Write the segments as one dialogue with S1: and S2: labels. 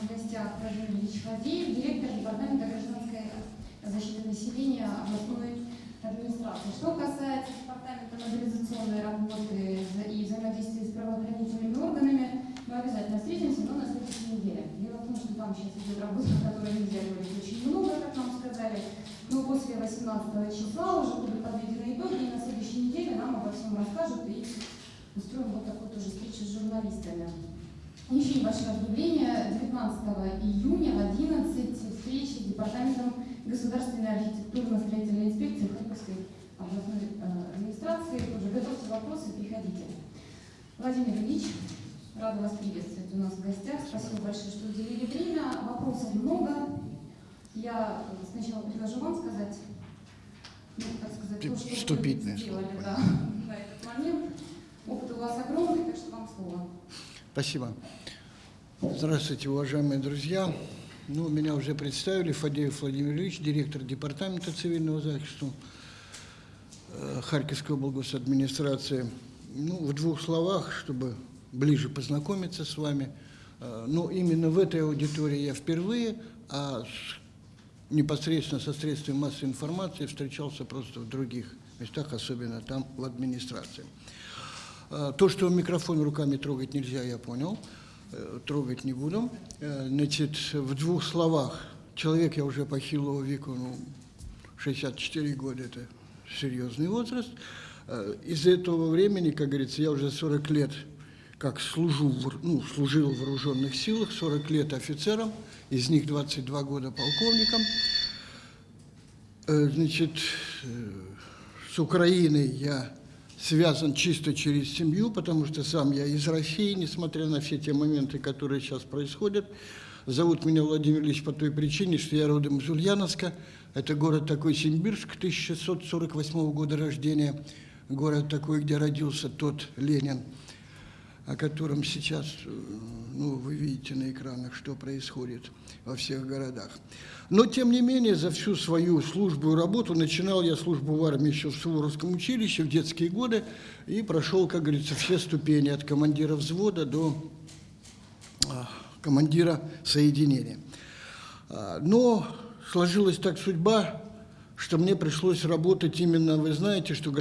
S1: в гостях Владимир Ильич Фадеев, директор Департамента гражданской защиты населения областной администрации. Что касается Департамента мобилизационной работы и взаимодействия с правоохранительными органами, мы обязательно встретимся, но на следующей неделе. Дело в том, что там сейчас идет работа, которой нельзя говорить очень много, как нам сказали. Но после 18 числа уже будут подведены итоги, и на следующей неделе нам обо всем расскажут и устроим вот такую тоже встречу с журналистами. Еще небольшое объявление. 19 июня в 11 встречи с Департаментом государственной архитектурно-строительной инспекции Харьковской областной э, администрации. Тоже готовьте вопросы, приходите. Владимир Ильич, рада вас приветствовать у нас в гостях. Спасибо большое, что уделили время. Вопросов много. Я сначала предложу вам сказать, ну, так сказать, то, что
S2: Вступительное
S1: вы сделали
S2: слово.
S1: да, на этот момент. Опыт у вас огромный, так что вам слово.
S2: Спасибо. Здравствуйте, уважаемые друзья. Ну, меня уже представили, Фадеев Владимир Ильич, директор Департамента цивильного защиты э, Харьковской области администрации. Ну, в двух словах, чтобы ближе познакомиться с вами. Э, Ну, именно в этой аудитории я впервые, а непосредственно со средствами массовой информации встречался просто в других местах, особенно там, в администрации. А, То, что микрофон руками трогать нельзя, я понял. Э, Трогать не буду. Э, Значит, в двух словах. Человек я уже похилого веку, ну, 64 года – это серьезный возраст. Э, Из этого времени, как говорится, я уже 40 лет как служу, ну, служил в вооруженных силах, 40 лет офицером, из них 22 года полковником. Значит, с Украиной я связан чисто через семью, потому что сам я из России, несмотря на все те моменты, которые сейчас происходят. Зовут меня Владимир Ильич по той причине, что я родом из Ульяновска. Это город такой Симбирск, 1648 года рождения. Город такой, где родился тот Ленин, о котором сейчас, э, ну, вы видите на экранах, что происходит во всех городах. Но, тем не менее, за всю свою службу и работу, начинал я службу в армии еще в Суворовском училище в детские годы и прошел, как говорится, все ступени от командира взвода до а, командира соединения. А, Но сложилась так судьба, что мне пришлось работать именно, вы знаете, что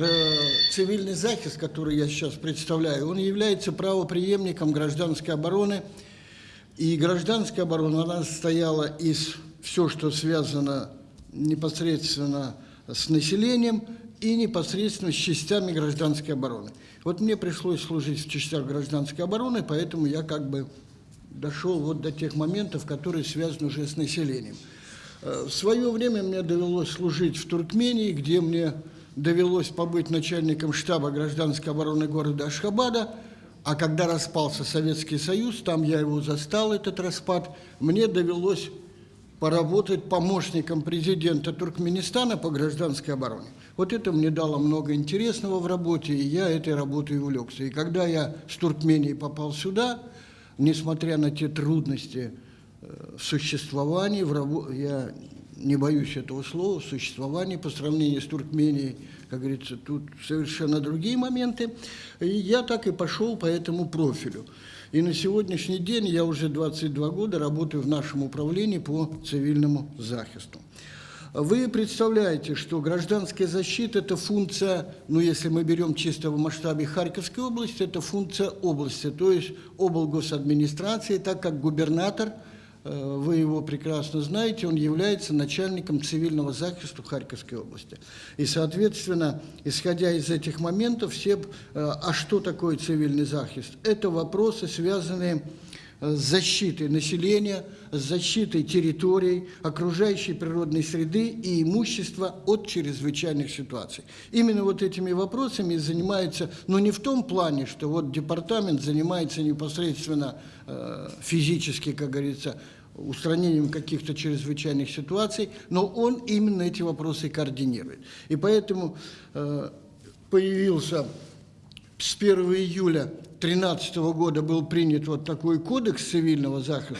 S2: цивильный захист, который я сейчас представляю, он является правопреемником гражданской обороны. И гражданская оборона, она состояла из все, что связано непосредственно с населением и непосредственно с частями гражданской обороны. Вот мне пришлось служить в частях гражданской обороны, поэтому я как бы дошел вот до тех моментов, которые связаны уже с населением. Э, В свое время мне довелось служить в Туркмении, где мне довелось побыть начальником штаба гражданской обороны города Ашхабада, а когда распался Советский Союз, там я его застал, этот распад, мне довелось поработать помощником президента Туркменистана по гражданской обороне. Вот это мне дало много интересного в работе, и я этой работой увлекся. И когда я с Туркмении попал сюда, несмотря на те трудности э, в существовании, в рабо- я не боюсь этого слова, в существовании по сравнению с Туркменией, как говорится, тут совершенно другие моменты. И я так и пошел по этому профилю. И на сегодняшний день я уже 22 года работаю в нашем управлении по цивильному захисту. Вы представляете, что гражданская защита – это функция, ну, если мы берем чисто в масштабе Харьковской области, это функция области, то есть облгосадминистрации, так как губернатор, вы его прекрасно знаете, он является начальником цивильного захиста Харьковской области. И, соответственно, исходя из этих моментов, все, э, а что такое цивильный захист? Это вопросы, связанные с защитой населения, с защитой территорий, окружающей природной среды и имущества от чрезвычайных ситуаций. Именно вот этими вопросами занимается, но не в том плане, что вот департамент занимается непосредственно э, физически, как говорится, устранением каких-то чрезвычайных ситуаций, но он именно эти вопросы координирует. И поэтому э, появился с 1 июля 2013 года был принят вот такой кодекс цивильного захиста.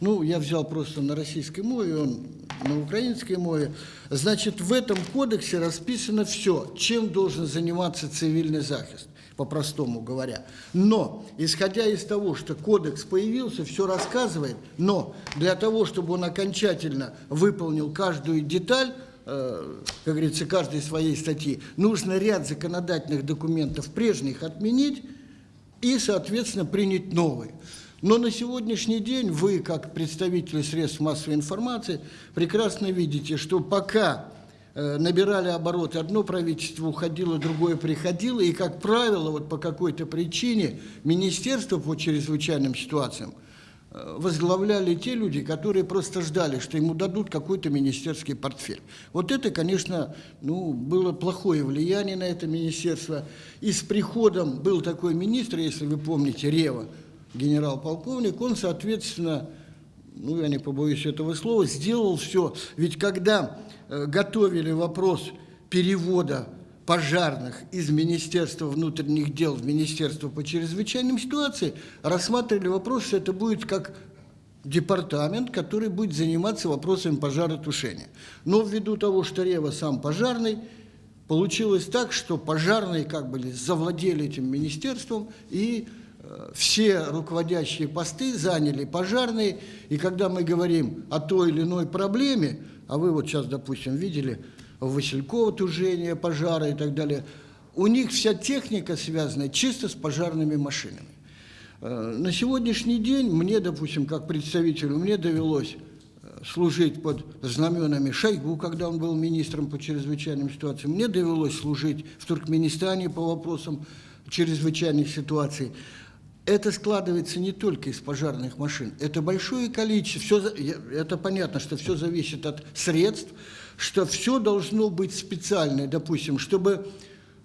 S2: Ну, я взял просто на российской мове, он на украинской мове. Значит, в этом кодексе расписано все, чем должен заниматься цивильный захист. по-простому говоря. Но, исходя из того, что кодекс появился, все рассказывает, но для того, чтобы он окончательно выполнил каждую деталь, э, как говорится, каждой своей статьи, нужно ряд законодательных документов прежних отменить и, соответственно, принять новые. Но на сегодняшний день вы, как представители средств массовой информации, прекрасно видите, что пока Э, набирали обороты, одно правительство уходило, другое приходило, и, как правило, вот по какой-то причине министерство по чрезвычайным ситуациям возглавляли те люди, которые просто ждали, что ему дадут какой-то министерский портфель. Вот это, конечно, ну, было плохое влияние на это министерство. И с приходом был такой министр, если вы помните, Рева, генерал-полковник, он, соответственно, ну, я не побоюсь этого слова, сделал все. Ведь когда Э, готовили вопрос перевода пожарных из Министерства внутренних дел в Министерство по чрезвычайным ситуациям, рассматривали вопрос, что это будет как департамент, который будет заниматься вопросами пожаротушения. Но ввиду того, что Рева сам пожарный, получилось так, что пожарные как бы завладели этим министерством и э, все руководящие посты заняли пожарные, и когда мы говорим о той или иной проблеме, а вы вот сейчас, допустим, видели в Василькова тужение, пожары и так далее, у них вся техника связана чисто с пожарными машинами. Э, на сегодняшний день мне, допустим, как представителю, мне довелось э, служить под знаменами Шойгу, когда он был министром по чрезвычайным ситуациям. Мне довелось служить в Туркменистане по вопросам чрезвычайных ситуаций это складывается не только из пожарных машин, это большое количество, все, это понятно, что все зависит от средств, что все должно быть специальное, допустим, чтобы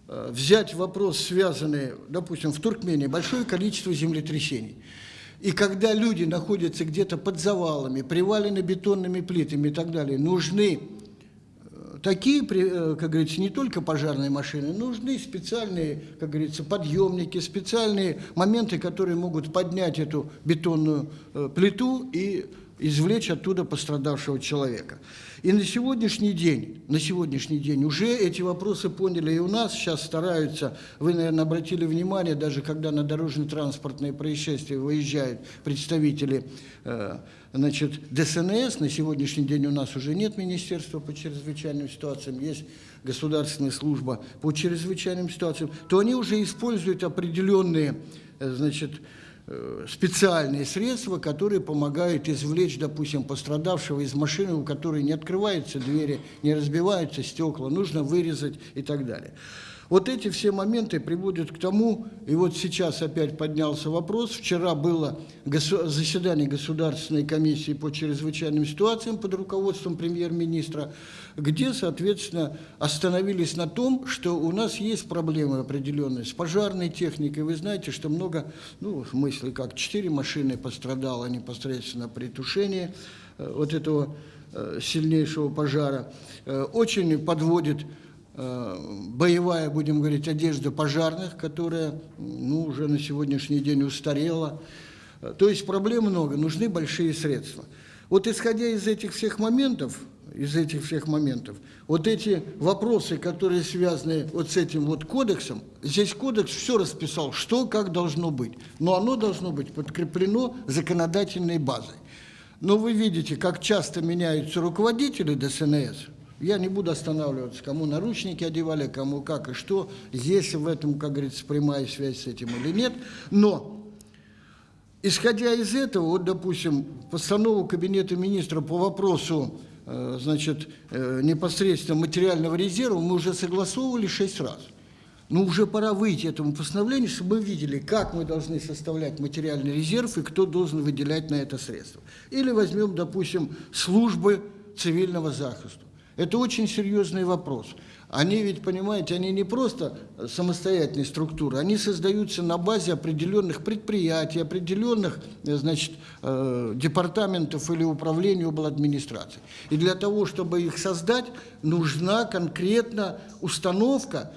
S2: э, взять вопрос, связанный, допустим, в Туркмении, большое количество землетрясений. И когда люди находятся где-то под завалами, привалены бетонными плитами и так далее, нужны такие, э, как говорится, не только пожарные машины, нужны специальные, как говорится, подъемники, специальные моменты, которые могут поднять эту бетонную э, плиту и извлечь оттуда пострадавшего человека. И на сегодняшний день, на сегодняшний день уже эти вопросы поняли и у нас, сейчас стараются, вы, наверное, обратили внимание, даже когда на дорожно-транспортные происшествия выезжают представители э, значит, ДСНС, на сегодняшний день у нас уже нет Министерства по чрезвычайным ситуациям, есть государственная служба по чрезвычайным ситуациям, то они уже используют определенные, э, значит, Э, специальные средства, которые помогают извлечь, допустим, пострадавшего из машины, у которой не открываются двери, не разбиваются стекла, нужно вырезать и так далее. Вот эти все моменты приводят к тому, и вот сейчас опять поднялся вопрос, вчера было заседание Государственной комиссии по чрезвычайным ситуациям под руководством премьер-министра, где, соответственно, остановились на том, что у нас есть проблемы определенные с пожарной техникой. Вы знаете, что много, ну, в смысле, как четыре машины пострадало непосредственно при тушении э, вот этого э, сильнейшего пожара. Э, очень подводит боевая, будем говорить, одежда пожарных, которая ну, уже на сегодняшний день устарела. Э, то есть проблем много, нужны большие средства. Вот исходя из этих всех моментов, из этих всех моментов, вот эти вопросы, которые связаны вот с этим вот кодексом, здесь кодекс все расписал, что как должно быть, но оно должно быть подкреплено законодательной базой. Но вы видите, как часто меняются руководители ДСНС, я не буду останавливаться, кому наручники одевали, кому как и что, есть в этом, как говорится, прямая связь с этим или нет. Но, исходя из этого, вот, допустим, постанову Кабинета министра по вопросу э, значит, э, непосредственно материального резерва мы уже согласовывали шесть раз. Но уже пора выйти этому постановлению, чтобы мы видели, как мы должны составлять материальный резерв и кто должен выделять на это средства. Или возьмем, допустим, службы цивильного захиста. Это очень серьезный вопрос. Они ведь, понимаете, они не просто самостоятельные структуры, они создаются на базе определенных предприятий, определенных, значит, э, департаментов или управлений обл. администрации. И для того, чтобы их создать, нужна конкретно установка,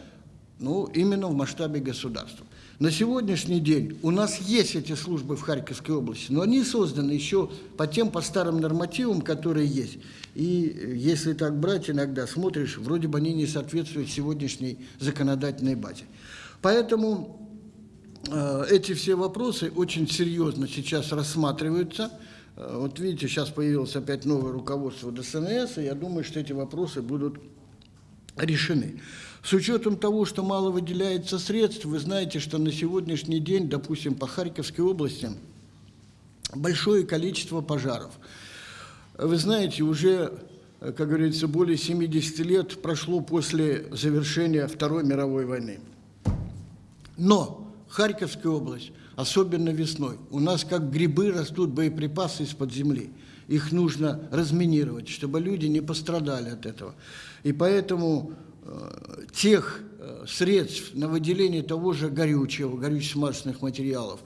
S2: ну, именно в масштабе государства. На сегодняшний день у нас есть эти службы в Харьковской области, но они созданы еще по тем, по старым нормативам, которые есть. И если так брать, иногда смотришь, вроде бы они не соответствуют сегодняшней законодательной базе. Поэтому Э, Эти все вопросы очень серьезно сейчас рассматриваются. Э, Вот видите, сейчас появилось опять новое руководство ДСНС, и я думаю, что эти вопросы будут решены. С учетом того, что мало выделяется средств, вы знаете, что на сегодняшний день, допустим, по Харьковской области большое количество пожаров. Вы знаете, уже, как говорится, более 70 лет прошло после завершения Второй мировой войны. Но Харьковская область, особенно весной, у нас как грибы растут боеприпасы из-под земли. Их нужно разминировать, чтобы люди не пострадали от этого. И поэтому тех э, средств на выделение того же горючего, горюче-смазочных материалов,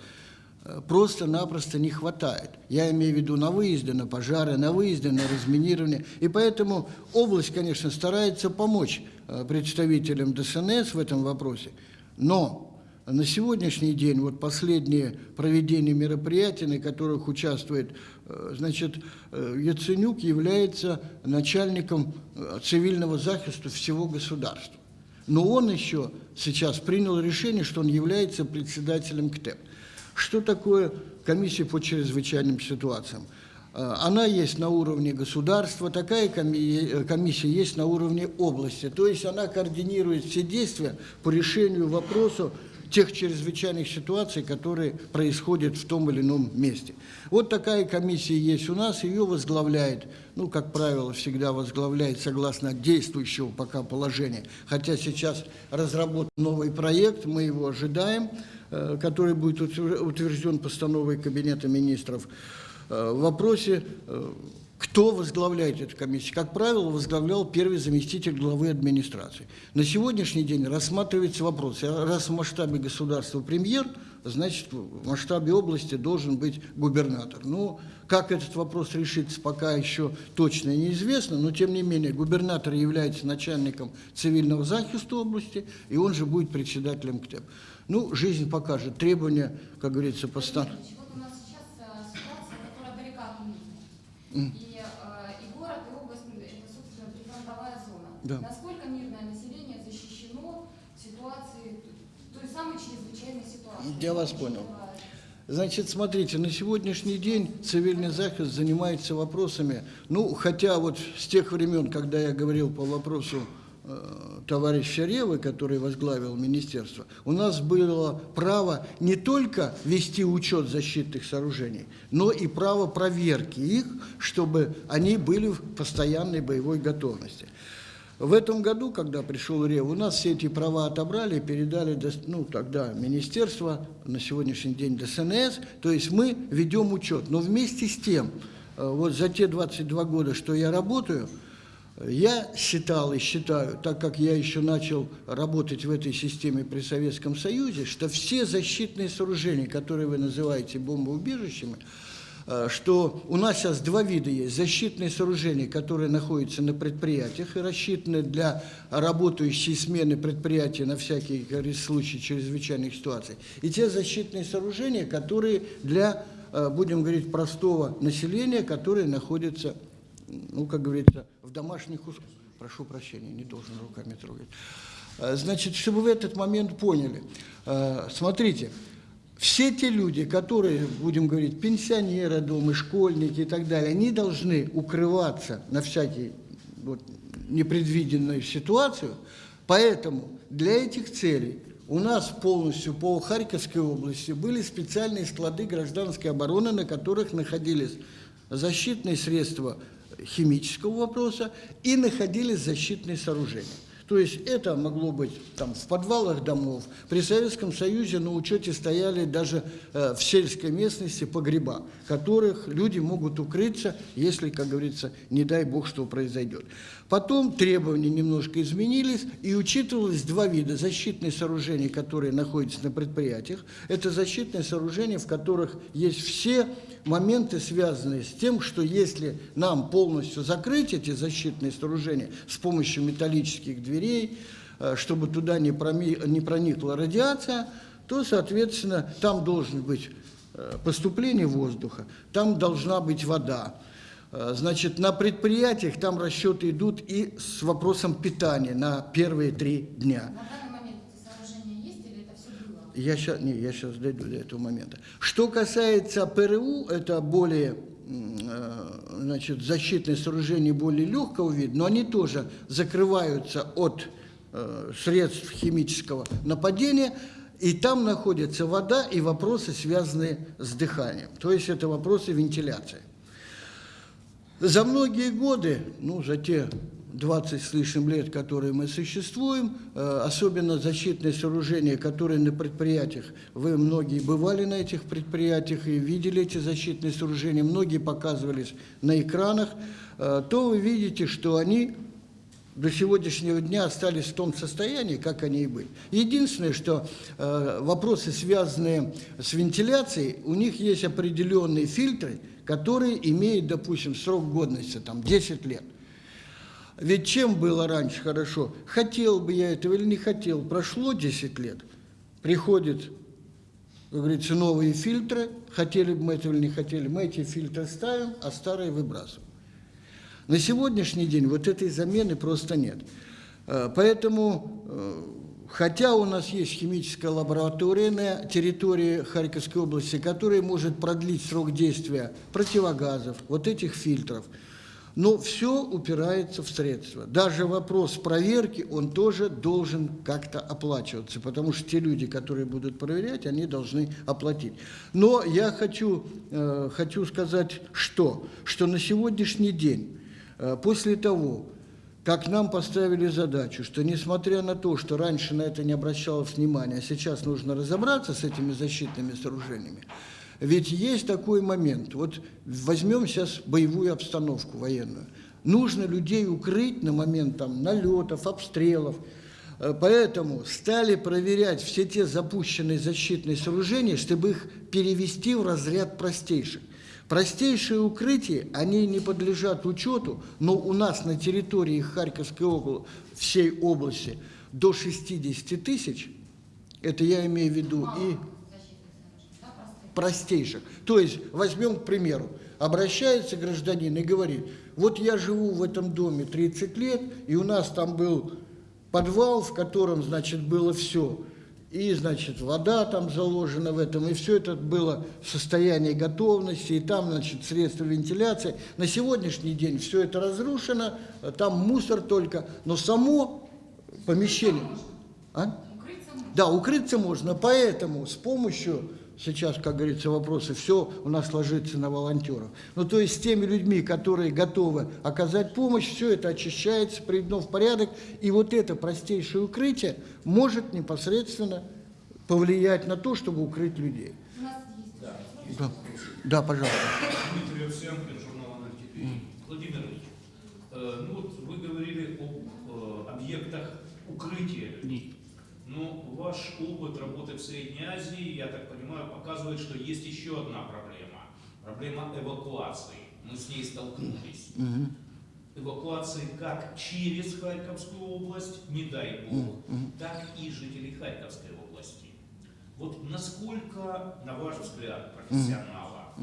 S2: э, просто-напросто не хватает. Я имею в виду на выезды, на пожары, на выезды, на разминирование. И поэтому область, конечно, старается помочь э, представителям ДСНС в этом вопросе. Но на сегодняшний день, вот последние проведения мероприятий, на которых участвует, э, значит, э, Яценюк является начальником э, цивильного захиста всего государства. Но он еще сейчас принял решение, что он является председателем КТЭП. Что такое комиссия по чрезвычайным ситуациям? Она есть на уровне государства, такая коми- комиссия есть на уровне области. То есть она координирует все действия по решению вопроса тех чрезвычайных ситуаций, которые происходят в том или ином месте. Вот такая комиссия есть у нас, ее возглавляет, ну, как правило, всегда возглавляет согласно действующего пока положения. Хотя сейчас разработан новый проект, мы его ожидаем, э, который будет утвер- утвержден постановой Кабинета министров. Э, В вопросе, э, кто возглавляет эту комиссию, как правило, возглавлял первый заместитель главы администрации. На сегодняшний день рассматривается вопрос, а раз в масштабе государства премьер, значит, в масштабе области должен быть губернатор. Ну, как этот вопрос решится, пока еще точно неизвестно, но тем не менее губернатор является начальником цивильного захиста области, и он же будет председателем КТЭП. Ну, жизнь покажет. Требования, как говорится, постановки.
S1: Ильич, Вот у нас сейчас э, ситуация, которая далека от мирной. И, э, и город, и область, м, это, собственно, прифронтовая зона.
S2: Да.
S1: Насколько мирное население защищено в ситуации, той самой чрезвычайной ситуации?
S2: Я вас понял. Значит, смотрите, на сегодняшний день цивильный захист занимается вопросами, ну, хотя вот с тех времен, когда я говорил по вопросу э, товарища Ревы, который возглавил министерство, у нас было право не только вести учет защитных сооружений, но и право проверки их, чтобы они были в постоянной боевой готовности. В этом году, когда пришел РЕВ, у нас все эти права отобрали передали, ну, тогда министерство, на сегодняшний день ДСНС, то есть мы ведем учет. Но вместе с тем, э, вот за те 22 года, что я работаю, я считал и считаю, так как я еще начал работать в этой системе при Советском Союзе, что все защитные сооружения, которые вы называете бомбоубежищами, что у нас сейчас два вида есть. Защитные сооружения, которые находятся на предприятиях и рассчитаны для работающей смены предприятия на говорится, случай чрезвычайных ситуаций. И те защитные сооружения, которые для, э, будем говорить, простого населения, которые находятся, ну, как говорится, в домашних условиях. Прошу прощения, не должен руками трогать. Э, Значит, чтобы вы этот момент поняли, э, смотрите, все те люди, которые, будем говорить, пенсионеры дома, школьники и так далее, они должны укрываться на всякий вот, непредвиденную ситуацию. Поэтому для этих целей у нас полностью по Харьковской области были специальные склады гражданской обороны, на которых находились защитные средства химического вопроса и находились защитные сооружения. То есть это могло быть там, в подвалах домов. При Советском Союзе на учете стояли даже э, в сельской местности погреба, которых люди могут укрыться, если, как говорится, не дай бог, что произойдет. Потом требования немножко изменились, и учитывалось два вида защитные сооружения, которые находятся на предприятиях. Это защитные сооружения, в которых есть все моменты, связанные с тем, что если нам полностью закрыть эти защитные сооружения с помощью металлических дверей, э, чтобы туда не, проми- не проникла радиация, то, соответственно, там должен быть э, поступление воздуха, там должна быть вода. Э, Значит, на предприятиях там расчеты идут и с вопросом питания на первые три дня.
S1: На данный момент эти сооружения есть или это все было?
S2: я сейчас, не, я сейчас дойду до этого момента. Что касается ПРУ, это более, э, значит, защитные сооружения более легкого вида, но они тоже закрываются от э, средств химического нападения, и там находится вода и вопросы, связанные с дыханием. То есть это вопросы вентиляции. За многие годы, ну, за те 20 с лишним лет, которые мы существуем, э, особенно защитные сооружения, которые на предприятиях, вы многие бывали на этих предприятиях и видели эти защитные сооружения, многие показывались на экранах, э, то вы видите, что они до сегодняшнего дня остались в том состоянии, как они и были. Единственное, что э, вопросы, связанные с вентиляцией, у них есть определенные фильтры, которые имеют, допустим, срок годности, там, 10 лет. Ведь чем было раньше хорошо? Хотел бы я этого или не хотел, прошло 10 лет, приходят, как говорится, новые фильтры, хотели бы мы этого или не хотели, мы эти фильтры ставим, а старые выбрасываем. На сегодняшний день вот этой замены просто нет. Э, Поэтому, э, хотя у нас есть химическая лаборатория на территории Харьковской области, которая может продлить срок действия противогазов, вот этих фильтров, но все упирается в средства. Даже вопрос проверки, он тоже должен как-то оплачиваться, потому что те люди, которые будут проверять, они должны оплатить. Но я хочу, э, хочу сказать, что, что на сегодняшний день Э, После того, как нам поставили задачу, что несмотря на то, что раньше на это не обращалось внимания, а сейчас нужно разобраться с этими защитными сооружениями, ведь есть такой момент. Вот возьмем сейчас боевую обстановку военную. Нужно людей укрыть на момент там, налетов, обстрелов. Э, Поэтому стали проверять все те запущенные защитные сооружения, чтобы их перевести в разряд простейших. Простейшие укрытия, они не подлежат учету, но у нас на территории Харьковской области, всей области до 60 тысяч, это я имею в виду и простейших. То есть, возьмем, к примеру, обращается гражданин и говорит, вот я живу в этом доме 30 лет, и у нас там был подвал, в котором, значит, было все. И, значит, вода там заложена в этом, и все это было в состоянии готовности, и там, значит, средства вентиляции. На сегодняшний день все это разрушено, там мусор только, но само помещение... А? Да, укрыться можно, поэтому с помощью, сейчас, как говорится, вопросы, все у нас ложится на волонтеров. Ну, то есть с теми людьми, которые готовы оказать помощь, все это очищается, приведено в порядок, и вот это простейшее укрытие может непосредственно повлиять на то, чтобы укрыть людей.
S1: У нас есть
S2: Да, да пожалуйста.
S3: Дмитрий Овсянкин, журнал «Аналитик». Владимир Ильич, э, ну вот вы говорили об э, объектах укрытия. Но ваш опыт работы в Средней Азии, я так понимаю, показывает, что есть еще одна проблема. Проблема эвакуации. Мы с ней столкнулись. Эвакуации как через Харьковскую область, не дай бог, так и жителей Харьковской области. Вот насколько, на ваш взгляд, профессионала,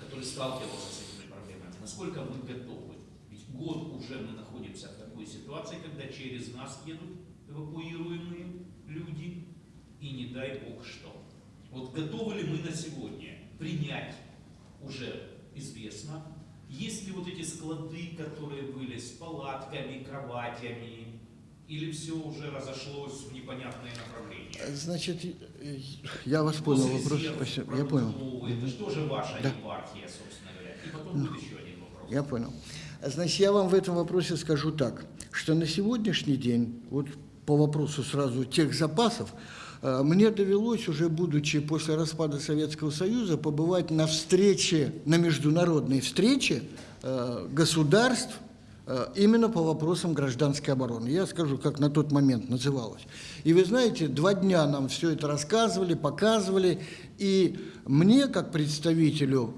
S3: который сталкивался с этими проблемами, насколько мы готовы? Ведь год уже мы находимся в такой ситуации, когда через нас едут эвакуируемые люди, и не дай бог что. Вот готовы ли мы на сегодня принять уже известно, есть ли вот эти склады, которые были с палатками, кроватями, или все уже разошлось в непонятные направления?
S2: Значит, э, я вас понял вопрос. Спасибо. Я понял.
S3: Это же тоже ваша
S2: Да.
S3: епархия, собственно говоря. И потом будет еще один вопрос.
S2: Я понял. Значит, я вам в этом вопросе скажу так, что на сегодняшний день, вот по вопросу сразу тех запасов, мне довелось, уже будучи после распада Советского Союза, побывать на встрече, на международной встрече э, государств э, именно по вопросам гражданской обороны. Я скажу, как на тот момент называлось. И вы знаете, два дня нам все это рассказывали, показывали, и мне, как представителю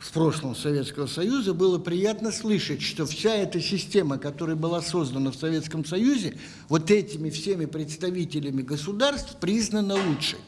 S2: в прошлом Советского Союза, было приятно слышать, что вся эта система, которая была создана в Советском Союзе, вот этими всеми представителями государств признана лучшей.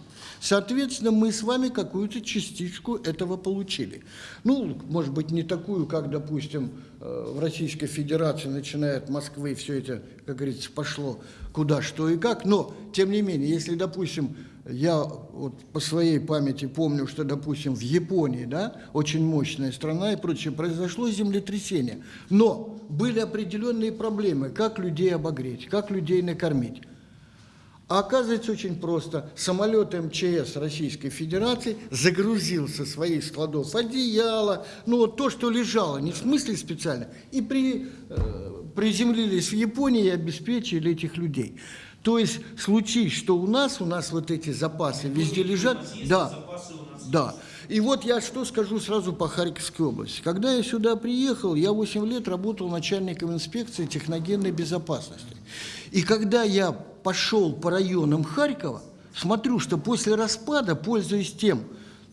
S2: Соответственно, мы с вами какую-то частичку этого получили. Ну, может быть, не такую, как, допустим, э, в Российской Федерации, начиная от Москвы, все это, как говорится, пошло куда, что и как. Но, тем не менее, если, допустим, я вот по своей памяти помню, что, допустим, в Японии, да, очень мощная страна и прочее, произошло землетрясение. Но были определенные проблемы, как людей обогреть, как людей накормить. А оказывается очень просто. Самолет МЧС Российской Федерации загрузил со своих складов одеяло, ну вот то, что лежало, не в смысле специально, и при, э, приземлились в Японии и обеспечили этих людей. То есть случись, что у нас, у нас вот эти запасы везде лежат,
S3: У нас есть
S2: да,
S3: запасы у нас.
S2: да. И вот я что скажу сразу по Харьковской области. Когда я сюда приехал, я 8 лет работал начальником инспекции техногенной безопасности. И когда я пошел по районам Харькова, смотрю, что после распада, пользуясь тем,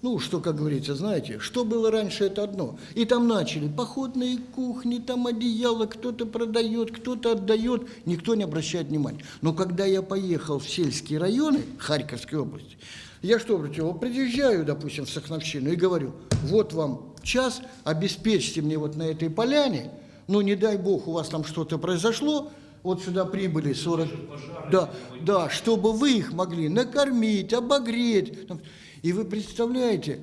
S2: ну, что, как говорится, знаете, что было раньше, это одно. И там начали походные кухни, там одеяло, кто-то продает, кто-то отдает, никто не обращает внимания. Но когда я поехал в сельские районы Харьковской области, я что, обратил, приезжаю, допустим, в Сахновщину и говорю, вот вам час, обеспечьте мне вот на этой поляне, ну, не дай бог, у вас там что-то произошло, вот сюда прибыли 40... Да, да, чтобы вы их могли накормить, обогреть. И вы представляете,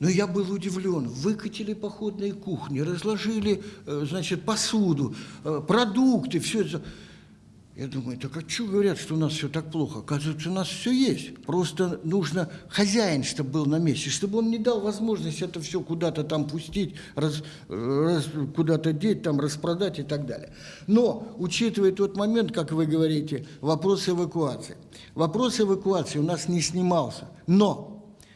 S2: ну, я был удивлен. Выкатили походные кухни, разложили, э, значит, посуду, э, продукты, все это. Я думаю, так а что говорят, что у нас все так плохо? Оказывается, у нас все есть. Просто нужно хозяин, чтобы был на месте, чтобы он не дал возможность это все куда-то там пустить, раз, раз- куда-то деть, там распродать и так далее. Но, учитывая тот момент, как вы говорите, вопрос эвакуации. Вопрос эвакуации у нас не снимался. Но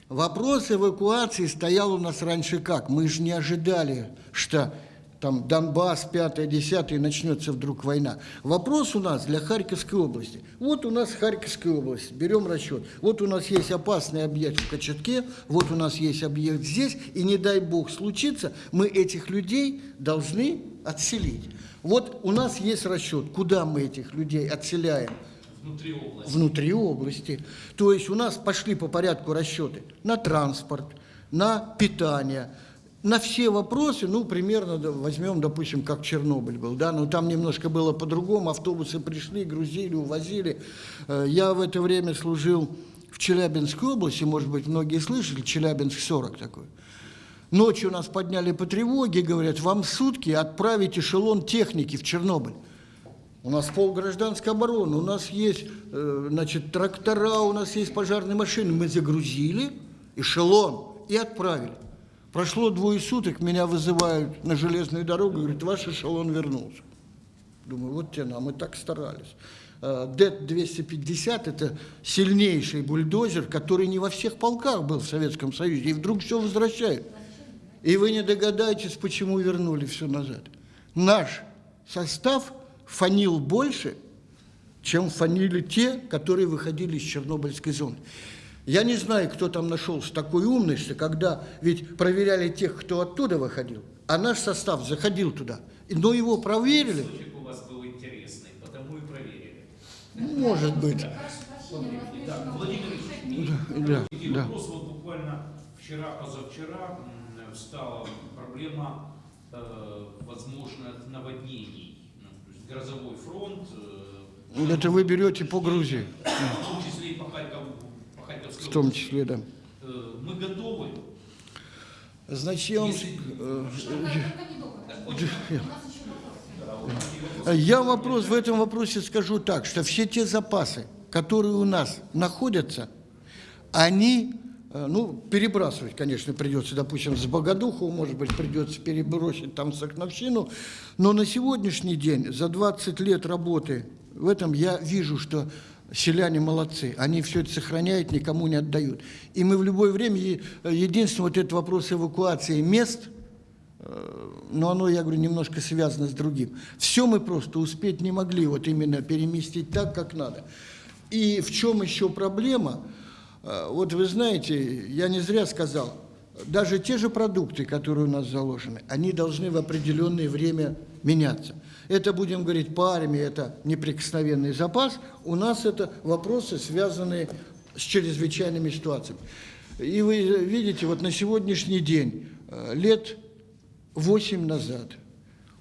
S2: вопрос эвакуации стоял у нас раньше как? Мы же не ожидали, что там Донбасс, 5-10, начнется вдруг война. Вопрос у нас для Харьковской области. Вот у нас Харьковская область, берем расчет. Вот у нас есть опасный объект в Кочетке, вот у нас есть объект здесь, и не дай бог случится, мы этих людей должны отселить. Вот у нас есть расчет, куда мы этих людей отселяем
S3: Внутри области.
S2: внутри области. То есть у нас пошли по порядку расчеты на транспорт, на питание, на все вопросы, ну, примерно возьмем, допустим, как Чернобыль был, да, но там немножко было по-другому, автобусы пришли, грузили, увозили. Э, Я в это время служил в Челябинской области, может быть, многие слышали, Челябинск-40 такой. Ночью нас подняли по тревоге, говорят, вам сутки отправить эшелон техники в Чернобыль. У нас пол гражданской обороны, у нас есть э, значит, трактора, у нас есть пожарные машины. Мы загрузили эшелон и отправили. Прошло двое суток, меня вызывают на железную дорогу, говорят, ваш эшелон вернулся. Думаю, вот те нам, мы так старались. Э, ДЭТ-250 – это сильнейший бульдозер, который не во всех полках был в Советском Союзе, и вдруг все возвращают. И вы не догадаетесь, почему вернули все назад. Наш состав фанил больше, чем фанили те, которые выходили из Чернобыльской зоны. Я не знаю, кто там нашелся такой умный, что когда ведь проверяли тех, кто оттуда выходил, а наш состав заходил туда, но его проверили,
S3: Источник у вас был интересный, потому и проверили.
S2: может быть.
S3: Да, Владимир Ильич,
S2: Да, да.
S3: вопрос. Вот буквально вчера-позавчера м, встала проблема э, возможных наводнений. Ну, грозовой фронт, э,
S2: Это вы берете по Грузии,
S3: в том числе и по, Харьков, по Харьковской
S2: в том числе, да.
S3: Э, мы готовы.
S2: Значит, я вам... Э. Я вопрос в этом вопросе скажу так, что все те запасы, которые у нас находятся, они, ну, перебрасывать, конечно, придется, допустим, с Богодуху, может быть, придется перебросить там Сокновщину, но на сегодняшний день, за 20 лет работы в этом, я вижу, что селяне молодцы, они все это сохраняют, никому не отдают. И мы в любое время, единственное, вот этот вопрос эвакуации мест – но оно, я говорю, немножко связано с другим. Все мы просто успеть не могли вот именно переместить так, как надо. И в чем еще проблема? Э, Вот вы знаете, я не зря сказал, даже те же продукты, которые у нас заложены, они должны в определенное время меняться. Это, будем говорить, по армии, это неприкосновенный запас. У нас это вопросы, связанные с чрезвычайными ситуациями. И вы видите, вот на сегодняшний день, э, лет 8 назад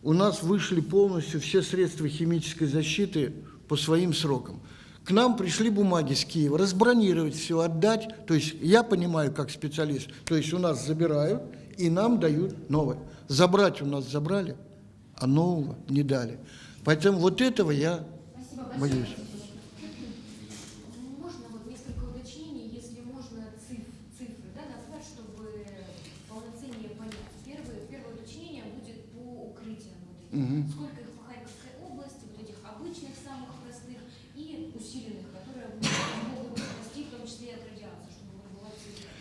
S2: у нас вышли полностью все средства химической защиты по своим срокам. К нам пришли бумаги с Киева, разбронировать все, отдать. То есть я понимаю как специалист, то есть у нас забирают и нам дают новое. Забрать у нас забрали, а нового не дали. Поэтому вот этого я
S1: Спасибо большое.
S2: боюсь.
S4: Можно вот несколько уточнений, если можно циф- цифры да, назвать, чтобы полноценнее понять. Первое, первое уточнение будет по укрытиям. Вот этим.
S2: Мгм.
S4: Сколько их по Харьковской области, вот этих обычных, самых простых и усиленных, которые могут спасти, в том числе и от радиации, чтобы вот была цифра.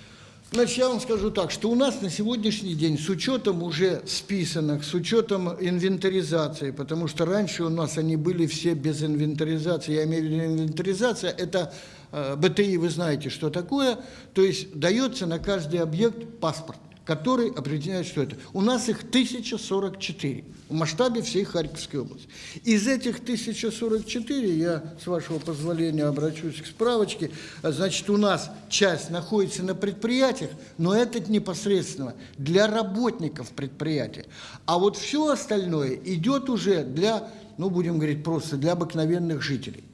S2: Значит, я вам скажу так, что у нас на сегодняшний день, с учетом уже списанных, с учетом инвентаризации, потому что раньше у нас они были все без инвентаризации, я имею в виду инвентаризация, это э, БТИ, вы знаете, что такое, то есть дается на каждый объект паспорт, который определяет, что это. У нас их 1044 в масштабе всей Харьковской области. Из этих 1044, я, с вашего позволения, обращусь к справочке, значит, у нас часть находится на предприятиях, но это непосредственно для работников предприятия. А вот все остальное идет уже для, ну, будем говорить, просто для обыкновенных жителей.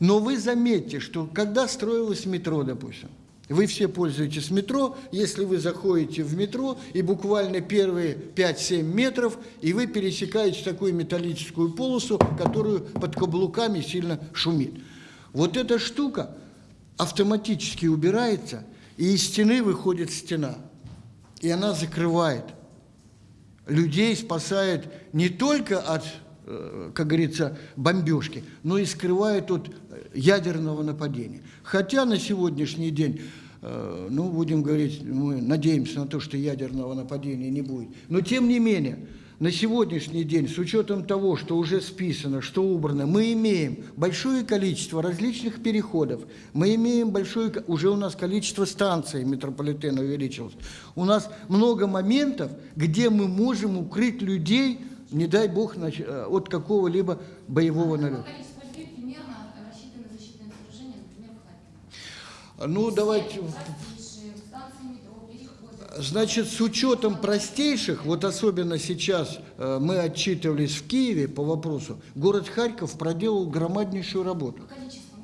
S2: Но вы заметьте, что когда строилось метро, допустим, вы все пользуетесь метро, если вы заходите в метро, и буквально первые 5-7 метров, и вы пересекаете такую металлическую полосу, которую под каблуками сильно шумит. Вот эта штука автоматически убирается, и из стены выходит стена, и она закрывает. Людей спасает не только от, как говорится, бомбежки, но и скрывает от э, ядерного нападения. Хотя на сегодняшний день, э, ну, будем говорить, мы надеемся на то, что ядерного нападения не будет. Но тем не менее, на сегодняшний день, с учетом того, что уже списано, что убрано, мы имеем большое количество различных переходов, мы имеем большое, уже у нас количество станций метрополитена увеличилось. У нас много моментов, где мы можем укрыть людей, не дай бог, э, от какого-либо боевого
S1: Какое
S2: налета. Ну, давайте... Значит, с учетом простейших, вот особенно сейчас э, мы отчитывались в Киеве по вопросу, город Харьков проделал громаднейшую работу.
S1: Ну, количество?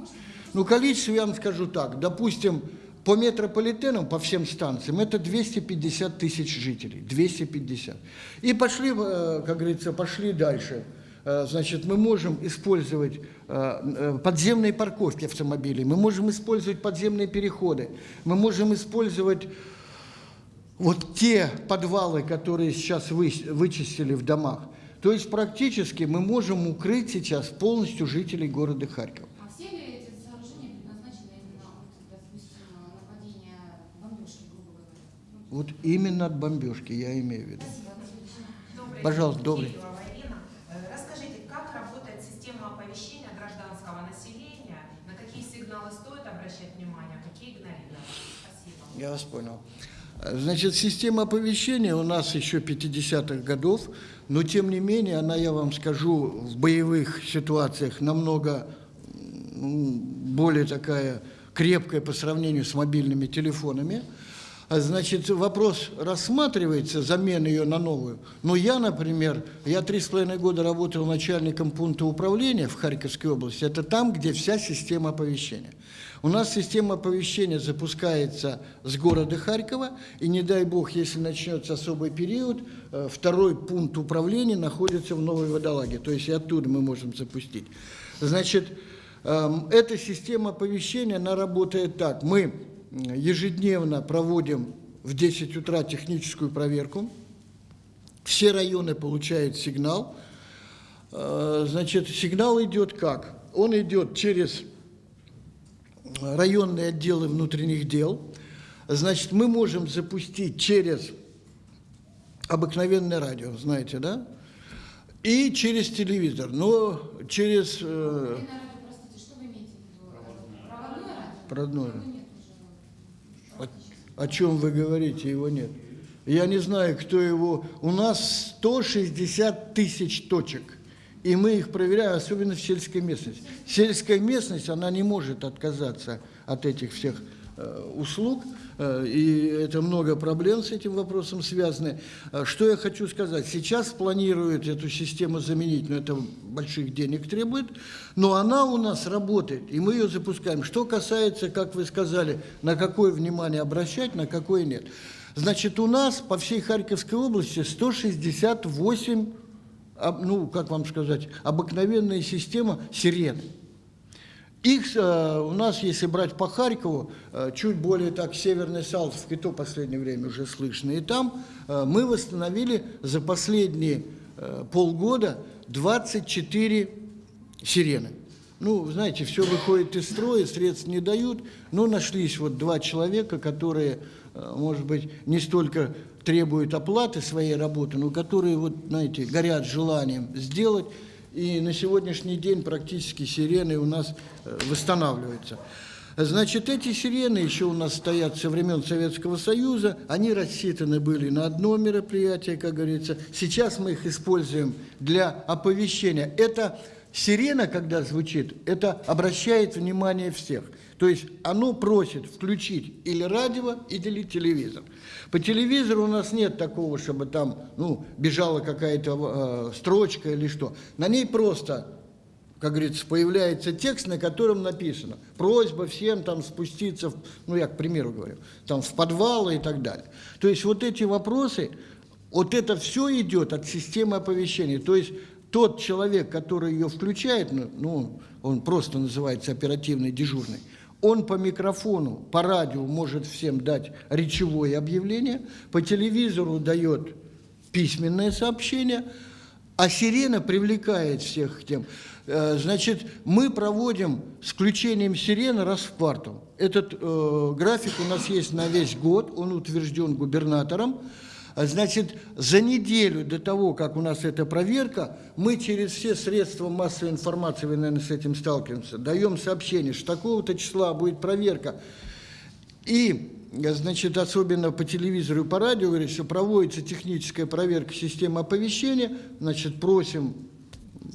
S2: Ну, количество, я вам скажу так, допустим, по метрополитенам, по всем станциям, это 250 тысяч жителей, 250. И пошли, э, как говорится, пошли дальше. Э, Значит, мы можем использовать э, подземные парковки автомобилей, мы можем использовать подземные переходы, мы можем использовать вот те подвалы, которые сейчас вы, вычистили в домах. То есть практически мы можем укрыть сейчас полностью жителей города Харьков.
S1: А все ли эти сооружения предназначены именно от, допустим, нападения бомбежки, грубо говоря? Ну,
S2: Вот именно от бомбежки, я имею в виду.
S5: Добрый
S2: Пожалуйста, добрый.
S5: Э, Расскажите, как работает система оповещения гражданского населения, на какие сигналы стоит обращать внимание, а какие игнорировать? Спасибо.
S2: Я вас понял. Значит, система оповещения у нас еще 50-х годов, но тем не менее, она, я вам скажу, в боевых ситуациях намного более такая крепкая по сравнению с мобильными телефонами. А, Значит, вопрос рассматривается, замена ее на новую. Но я, например, я три с половиной года работал начальником пункта управления в Харьковской области. Это там, где вся система оповещения. У нас система оповещения запускается с города Харькова, и не дай бог, если начнется особый период, э, второй пункт управления находится в Новой Водолаге, то есть и оттуда мы можем запустить. Значит, эм, эта система оповещения, она работает так. Мы ежедневно проводим в 10 утра техническую проверку, все районы получают сигнал. Э, Значит, сигнал идет как? Он идет через районные отделы внутренних дел. Значит, мы можем запустить через обыкновенное радио, знаете, да? И через телевизор. Но через... э,
S1: Проводное радио? Проводное радио?
S2: Проводное.
S1: Ну, нет уже.
S2: О,
S1: практически.
S2: О чем вы говорите, его нет. Я не знаю, кто его... У нас 160 тысяч точек, и мы их проверяем, особенно в сельской местности. Сельская местность, она не может отказаться от этих всех услуг, э, и это много проблем с этим вопросом связаны. Э, Что я хочу сказать? Сейчас планируют эту систему заменить, но это больших денег требует, но она у нас работает, и мы ее запускаем. Что касается, как вы сказали, на какое внимание обращать, на какое нет. Значит, у нас по всей Харьковской области 168, об- ну, как вам сказать, обыкновенная система сирен. Их э, у нас, если брать по Харькову, э, чуть более так северный Салтовк, и то в последнее время уже слышно. И там э, мы восстановили за последние полгода 24 сирены. Ну, знаете, все выходит из строя, средств не дают, но нашлись вот два человека, которые, может быть, не столько требуют оплаты своей работы, но которые, вот, знаете, горят желанием сделать. И на сегодняшний день практически сирены у нас э, восстанавливаются. Значит, эти сирены еще у нас стоят со времен Советского Союза, они рассчитаны были на одно мероприятие, как говорится. Сейчас мы их используем для оповещения. Это сирена, когда звучит, это обращает внимание всех. То есть оно просит включить или радио, или телевизор. По телевизору у нас нет такого, чтобы там ну, бежала какая-то э, строчка или что. На ней просто как говорится, появляется текст, на котором написано просьба всем там спуститься, в, ну я к примеру говорю, там в подвалы и так далее. То есть вот эти вопросы, вот это все идет от системы оповещения. То есть тот человек, который ее включает, ну, ну он просто называется оперативный дежурный, он по микрофону, по радио может всем дать речевое объявление, по телевизору дает письменное сообщение, а сирена привлекает всех к тем. Э, Значит, мы проводим с включением сирены раз в квартал. Этот э, график у нас есть на весь год, он утвержден губернатором. А, Значит, за неделю до того, как у нас эта проверка, мы через все средства массовой информации, вы, наверное, с этим сталкиваемся, даем сообщение, что такого-то числа будет проверка. И, значит, особенно по телевизору и по радио, говорят, что проводится техническая проверка системы оповещения, значит, просим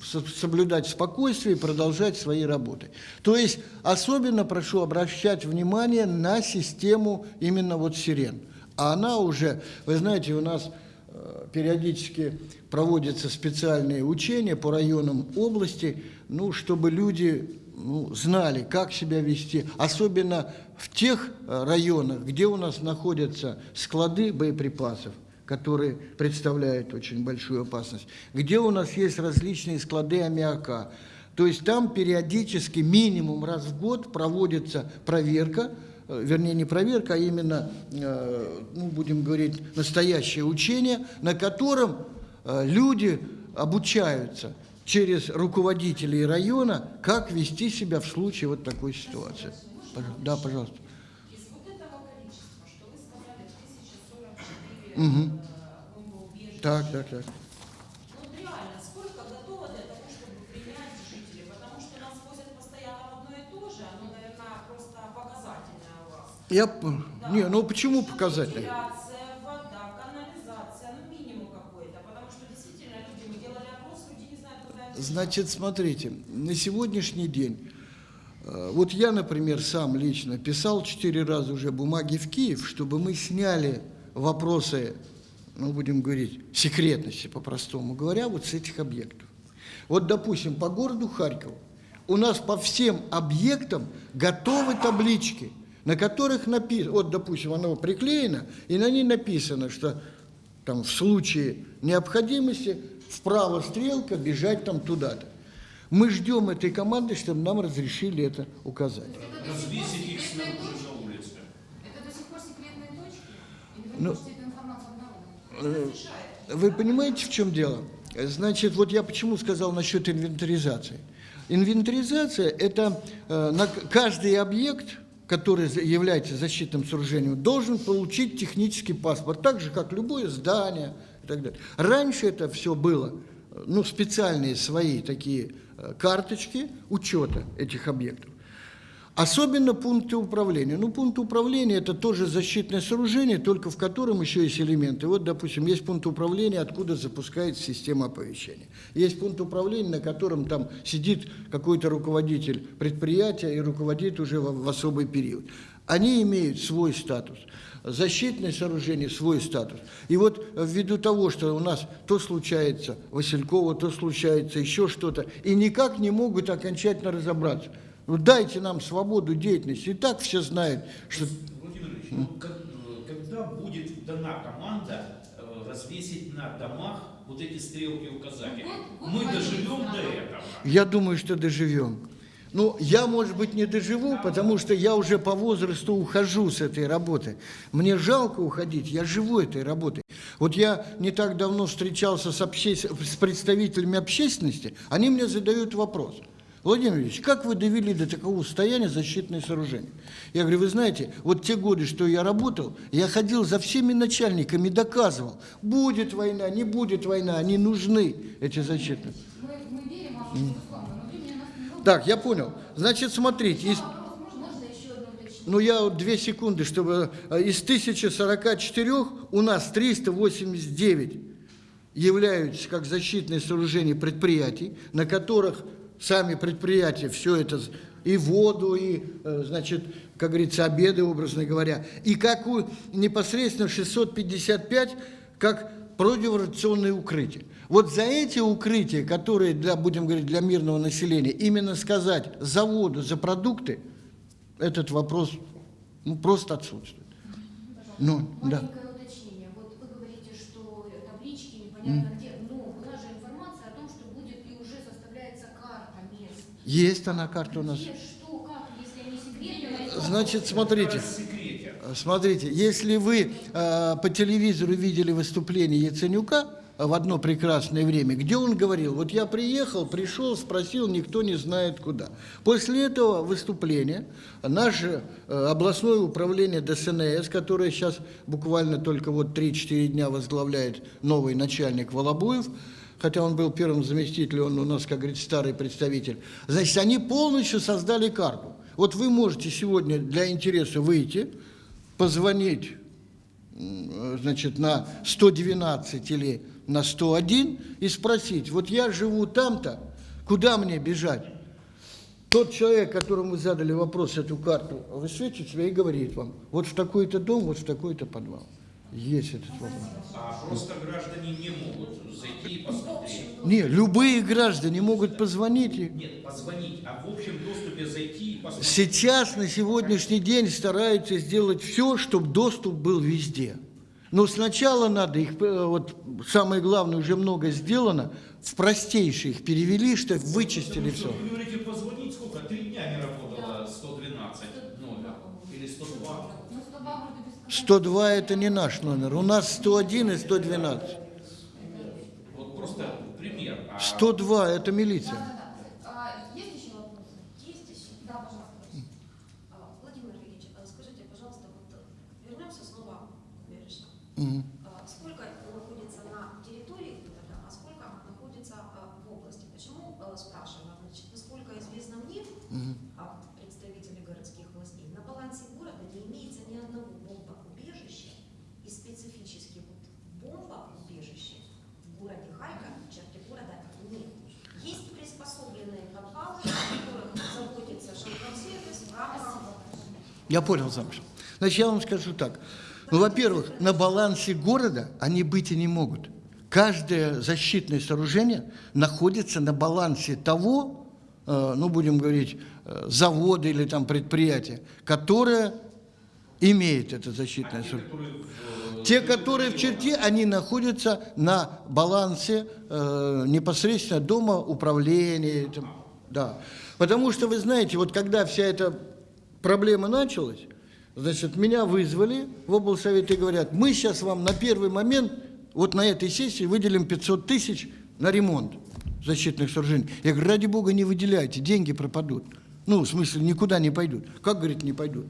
S2: со- соблюдать спокойствие и продолжать свои работы. То есть особенно прошу обращать внимание на систему именно вот сирен. А она уже, вы знаете, у нас э, периодически проводятся специальные учения по районам области, ну, чтобы люди ну, знали, как себя вести, особенно в тех э, районах, где у нас находятся склады боеприпасов, которые представляют очень большую опасность, где у нас есть различные склады аммиака. То есть там периодически, минимум раз в год проводится проверка, вернее не проверка, а именно, э, ну, будем говорить, настоящее учение, на котором э, люди обучаются через руководителей района, как вести себя в случае вот такой ситуации. Пожалуйста. Да, пожалуйста.
S5: Из вот этого количества, что вы сказали, 1044
S2: Мгм.
S5: э, бомбоубежища,
S2: Так, так, так.
S5: Вот реально, сколько готово для того, чтобы принять жителей? Потому что нас возят постоянно в одно и то же, оно, наверное, просто показательное у вас.
S2: Я, п- не, ну почему
S5: Что
S2: показательно?
S5: Вентиляция, вода, канализация, ну минимум какой-то. Потому что действительно люди, мы делали опрос, люди не знают, куда это
S2: Значит, смотрите, на сегодняшний день, э, вот я, например, сам лично писал четыре раза уже бумаги в Киев, чтобы мы сняли вопросы, ну, будем говорить, секретности, по-простому говоря, вот с этих объектов. Вот, допустим, по городу Харькову у нас по всем объектам готовы таблички, на которых написано, вот, допустим, оно приклеено, и на ней написано, что там в случае необходимости вправо стрелка, бежать там туда-то. Мы ждем этой команды, чтобы нам разрешили это указать.
S3: Развесить их снаружи на улице.
S1: Это до сих пор секретные точки? Или вы
S2: Ну,
S1: эту информацию обнародовать?
S2: Э, Вы понимаете, в чем дело? Значит, вот я почему сказал насчет инвентаризации. Инвентаризация – это э, на каждый объект, который является защитным сооружением, должен получить технический паспорт, так же, как любое здание и так далее. Раньше это все было, э, ну, специальные свои такие э, карточки учета этих объектов. Особенно пункты управления. Ну, пункт управления – это тоже защитное сооружение, только в котором еще есть элементы. Вот, допустим, есть пункт управления, откуда запускается система оповещения. Есть пункт управления, на котором там сидит какой-то руководитель предприятия и руководит уже в, в особый период. Они имеют свой статус. Защитное сооружение – свой статус. И вот ввиду того, что у нас то случается Василькова, то случается еще что-то, и никак не могут окончательно разобраться – ну, дайте нам свободу деятельности. И так все знают, что...
S3: Владимир Ильич, ну, как- э, когда будет дана команда э, развесить на домах вот эти стрелки?
S1: Вот- вот
S3: Мы доживем до этого?
S2: Я думаю, что доживем. Ну, я, может быть, не доживу, потому что я уже по возрасту ухожу с этой работы. Мне жалко уходить, я живу этой работой. Вот я не так давно встречался с, обще- с представителями общественности, они мне задают вопрос. Владимир Ильич, как вы довели до такого состояния защитные сооружения? Я говорю, вы знаете, вот те годы, что я работал, я ходил за всеми начальниками, доказывал, будет война, не будет война, они нужны, эти защитные.
S1: Мы, мы верим нас немного.
S2: Так, я понял. Значит, смотрите, из-
S4: уточнение?
S2: ну я вот две секунды, чтобы э, из 1044 у нас 389 являются как защитные сооружения предприятий, на которых сами предприятия все это и воду, и, э, значит, как говорится, обеды, образно говоря, и как у непосредственно 655, как противорадиационные укрытия. Вот за эти укрытия, которые, для, будем говорить, для мирного населения, именно сказать за воду, за продукты, этот вопрос ну, просто отсутствует. Ну, да.
S4: Маленькое уточнение. Вот вы говорите, что таблички непонятно где, но у нас же информация о том, что будет и уже составляется карта мест.
S2: Есть она карта у нас. Значит, смотрите. Смотрите, если вы э, по телевизору видели выступление Яценюка в одно прекрасное время, где он говорил, вот я приехал, пришел, спросил, никто не знает куда. После этого выступления наше э, областное управление ДСНС, которое сейчас буквально только вот 3-4 дня возглавляет новый начальник Волобуев, хотя он был первым заместителем, он у нас, как говорится, старый представитель, значит, они полностью создали карту. Вот вы можете сегодня для интереса выйти, позвонить, значит, на 112 или на 101 и спросить, вот я живу там-то, куда мне бежать? Тот человек, которому вы задали вопрос, эту карту, высветит себя и говорит вам, вот в такой-то дом, вот в такой-то подвал. Есть этот вопрос.
S3: А просто граждане не могут зайти и посмотреть.
S2: Не, любые граждане могут позвонить.
S3: Нет, позвонить, а в общем доступе зайти и посмотреть.
S2: Сейчас, на сегодняшний день, стараются сделать все, чтобы доступ был везде. Но сначала надо их, э, вот самое главное, уже много сделано, в простейшие их перевели, что вычистили
S3: что
S2: все.
S3: Вы говорите, позвонить сколько? Три дня не работало 112 номер. Или 102.
S1: Ну, 102 вроде без
S2: 102 это не наш номер, у нас 101 и 112.
S3: Вот просто пример. А
S2: 102 это милиция.
S1: Да, да, да. А, есть еще вопросы?
S4: Есть еще?
S1: Да, пожалуйста.
S6: А, Владимир Ильич, а скажите, пожалуйста, вот э, вернемся снова к Бережному.
S2: Мгм.
S6: А, Сколько находится на территории города, а сколько находится а, в области? Почему э, спрашиваю? Значит, насколько известно мне,
S2: Мгм.
S6: а, представители городских властей, на балансе города не имеется ни одного бомбоубежища и специфически вот бомбоубежище в городе Харьков, в черте города нет. Есть приспособленные подвалы, в которых заботится шелкосервис в рамках
S2: Я понял замысел. Значит, я вам скажу так. Ну, во-первых, на балансе города они быть и не могут. Каждое защитное сооружение находится на балансе того, э, ну, будем говорить, э, завода или там предприятия, которое имеет это защитное сооружение.
S3: э,
S2: Те, которые в черте, они находятся на балансе э, непосредственно дома управления. там, да. Потому что, вы знаете, вот когда вся эта проблема началась, значит, меня вызвали в облсовет и говорят, мы сейчас вам на первый момент, вот на этой сессии выделим 500 тысяч на ремонт защитных сооружений. Я говорю, ради бога не выделяйте, деньги пропадут. Ну, в смысле, никуда не пойдут. Как, говорит, не пойдут?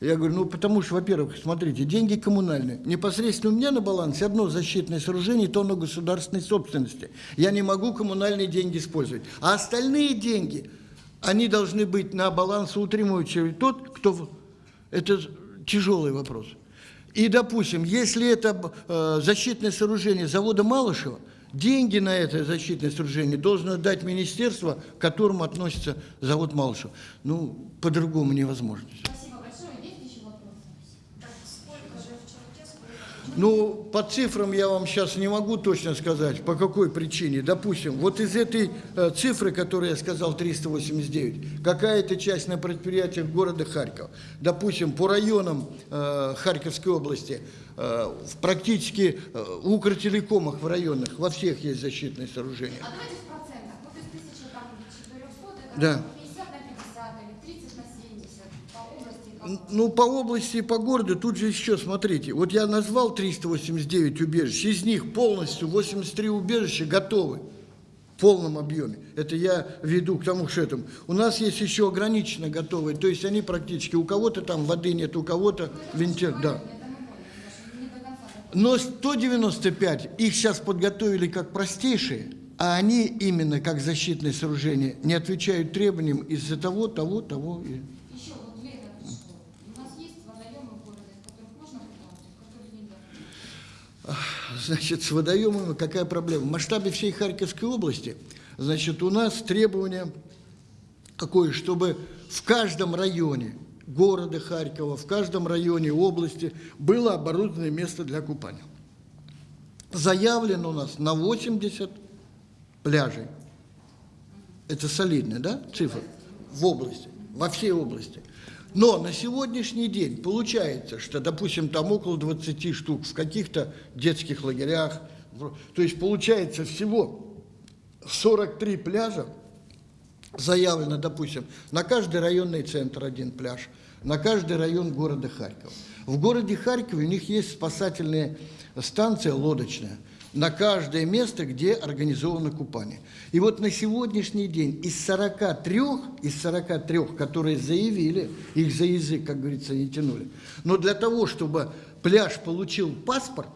S2: Я говорю, ну, потому что, во-первых, смотрите, деньги коммунальные. Непосредственно у меня на балансе одно защитное сооружение, то оно государственной собственности. Я не могу коммунальные деньги использовать. А остальные деньги они должны быть на балансоутримывающий тот, кто... Это тяжелый вопрос. И, допустим, если это э, защитное сооружение завода Малышева, деньги на это защитное сооружение должно дать министерство, к которому относится завод Малышева. Ну, по-другому невозможно.
S1: Спасибо большое. Есть еще вопросы?
S6: Так сколько же в черте, сколько же
S2: Ну, по цифрам я вам сейчас не могу точно сказать, по какой причине. Допустим, вот из этой э, цифры, которую я сказал, 389, какая-то часть на предприятиях города Харькова. Допустим, по районам э, Харьковской области, э, в практически э, в Укртелекомах в районах, во всех есть защитные сооружения.
S1: А давайте в процентах. Вот из 1400, это
S2: Да. Ну, по области и по городу, тут же еще, смотрите, вот я назвал 389 убежищ, из них полностью 83 убежища готовы в полном объеме. Это я веду к тому, что этому. У нас есть еще ограниченно готовые, то есть они практически, у кого-то там воды нет, у кого-то вентиль, да. Но 195 их сейчас подготовили как простейшие, а они именно как защитные сооружения не отвечают требованиям из-за того, того, того. и-
S1: Еще вот лето пришло. У нас есть водоемы в городе, в которых можно купаться, в которых нельзя.
S2: Значит, с водоемами какая проблема? В масштабе всей Харьковской области, значит, у нас требование какое, чтобы в каждом районе города Харькова, в каждом районе области было оборудованное место для купания. Заявлено у нас на 80 пляжей. Это солидная, да, цифра? В области, во всей области. Но на сегодняшний день получается, что, допустим, там около 20 штук в каких-то детских лагерях. То есть получается всего 43 пляжа заявлено, допустим, на каждый районный центр один пляж, на каждый район города Харькова. В городе Харькове у них есть спасательная станция лодочная на каждое место, где организовано купание. И вот на сегодняшний день из 43, из 43, которые заявили, их за язык, как говорится, не тянули, но для того, чтобы пляж получил паспорт,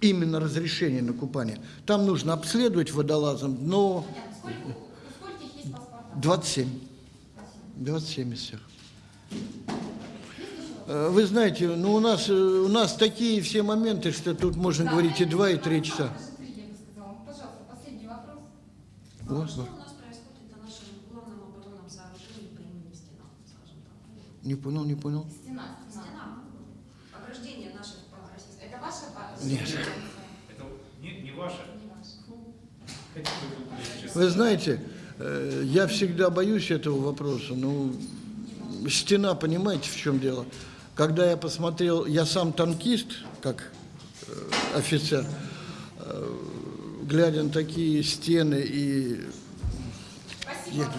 S2: именно разрешение на купание, там нужно обследовать водолазом дно.
S1: Сколько, паспорта?
S2: 27. 27 из всех. Э, Вы знаете, ну у нас, э, у нас такие все моменты, что тут можно
S1: Да,
S2: говорить и 2, и
S1: вопрос
S2: 3 часа.
S1: даже три, сказала. Пожалуйста, последний вопрос.
S6: А
S2: Вот,
S6: что
S2: вот.
S6: у нас происходит на нашем главном оборонном сооружении по имени Стена, скажем так?
S2: Не понял, не понял.
S1: Стена, стена.
S6: Ограждение наших.
S1: Это ваша?
S2: Нет.
S3: Это не, не
S1: ваша.
S3: Вы
S2: знаете, э, я всегда боюсь этого вопроса. Ну, стена, понимаете, в чем дело? Когда я посмотрел, я сам танкист, как э, офицер, э, глядя на такие стены и...
S1: Спасибо.